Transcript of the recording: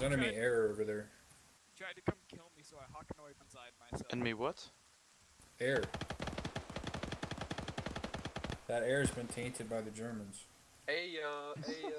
There's enemy Tried- air over there. He Tried to come kill me, so I Hawk inside myself. Enemy what? Air. That air's been tainted by the Germans. Hey uh, hey uh.